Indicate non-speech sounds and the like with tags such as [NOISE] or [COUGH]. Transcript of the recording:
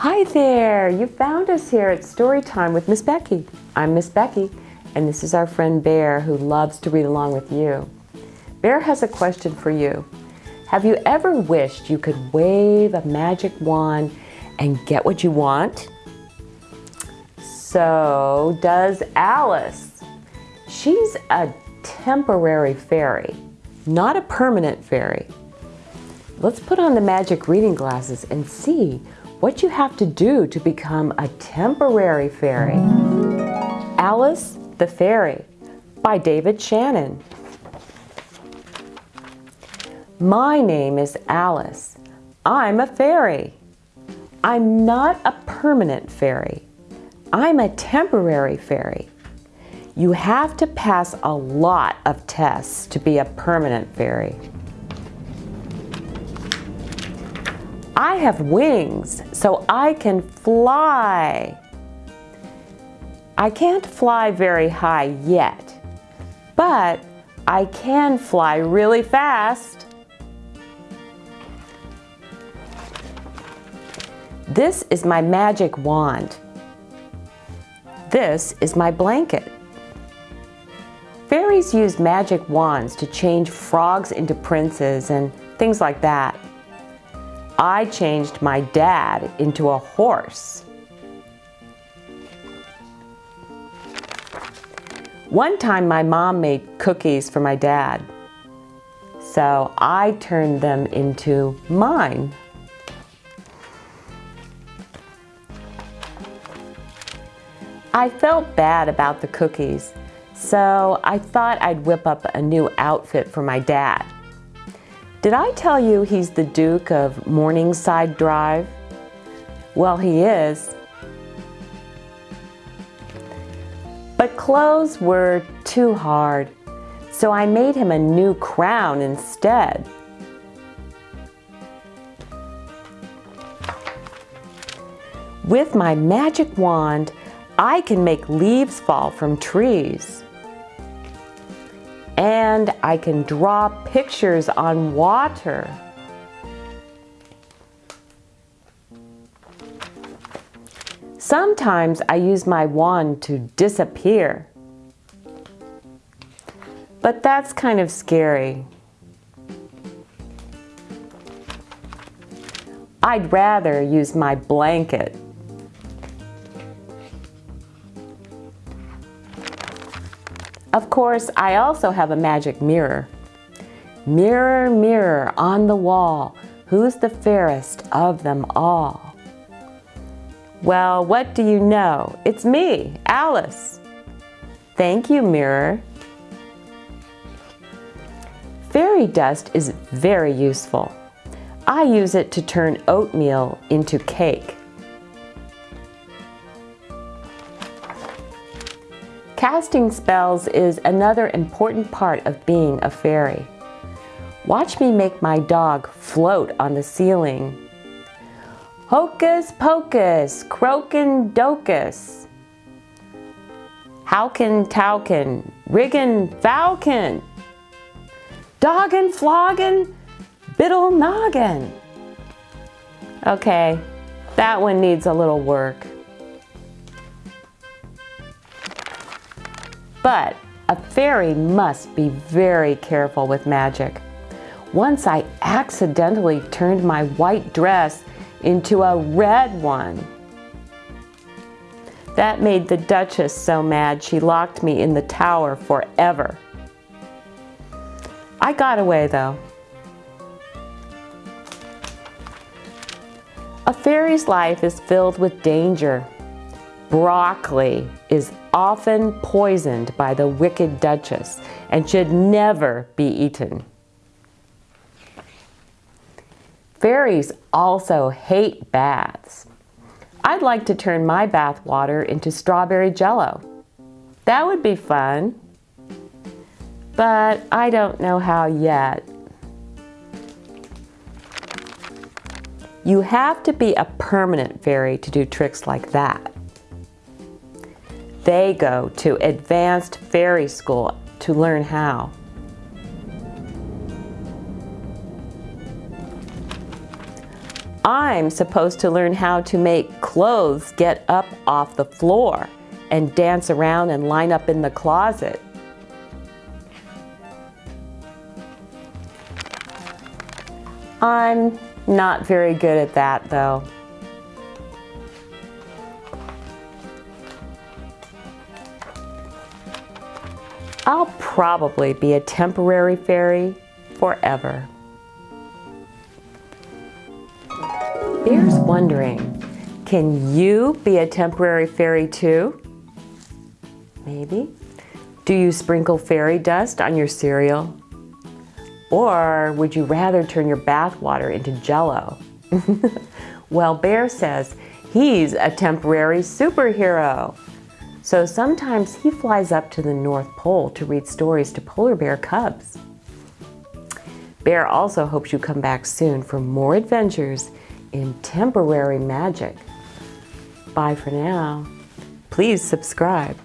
Hi there! You found us here at Storytime with Miss Becky. I'm Miss Becky, and this is our friend Bear who loves to read along with you. Bear has a question for you. Have you ever wished you could wave a magic wand and get what you want? So does Alice. She's a temporary fairy, not a permanent fairy. Let's put on the magic reading glasses and see what you have to do to become a temporary fairy. Alice the Fairy by David Shannon. My name is Alice. I'm a fairy. I'm not a permanent fairy. I'm a temporary fairy. You have to pass a lot of tests to be a permanent fairy. I have wings, so I can fly. I can't fly very high yet, but I can fly really fast. This is my magic wand. This is my blanket. Fairies use magic wands to change frogs into princes and things like that. I changed my dad into a horse. One time my mom made cookies for my dad, so I turned them into mine. I felt bad about the cookies, so I thought I'd whip up a new outfit for my dad. Did I tell you he's the Duke of Morningside Drive? Well, he is. But clothes were too hard, so I made him a new crown instead. With my magic wand, I can make leaves fall from trees and I can draw pictures on water. Sometimes I use my wand to disappear. But that's kind of scary. I'd rather use my blanket. Of course, I also have a magic mirror. Mirror, mirror on the wall, who's the fairest of them all? Well, what do you know? It's me, Alice. Thank you, mirror. Fairy dust is very useful. I use it to turn oatmeal into cake. Casting spells is another important part of being a fairy. Watch me make my dog float on the ceiling. Hocus pocus, croakin docus. Howkin towkin, riggin falcon. Doggin floggin, biddle noggin. Okay, that one needs a little work. But a fairy must be very careful with magic. Once I accidentally turned my white dress into a red one. That made the Duchess so mad she locked me in the tower forever. I got away though. A fairy's life is filled with danger. Broccoli is often poisoned by the wicked Duchess and should never be eaten. Fairies also hate baths. I'd like to turn my bath water into strawberry jello. That would be fun. But I don't know how yet. You have to be a permanent fairy to do tricks like that. They go to advanced fairy school to learn how. I'm supposed to learn how to make clothes get up off the floor and dance around and line up in the closet. I'm not very good at that though. I'll probably be a temporary fairy forever. Bear's wondering, can you be a temporary fairy too? Maybe. Do you sprinkle fairy dust on your cereal? Or would you rather turn your bath water into jello? [LAUGHS] well, Bear says he's a temporary superhero. So sometimes he flies up to the North Pole to read stories to polar bear cubs. Bear also hopes you come back soon for more adventures in temporary magic. Bye for now. Please subscribe.